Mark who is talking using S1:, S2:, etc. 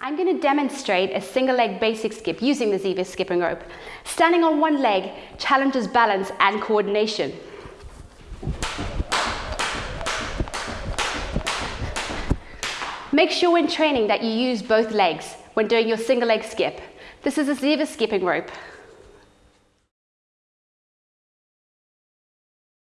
S1: I'm going to demonstrate a single leg basic skip using the Ziva skipping rope. Standing on one leg challenges balance and coordination. Make sure when training that you use both legs when doing your single leg skip. This is a Ziva skipping rope.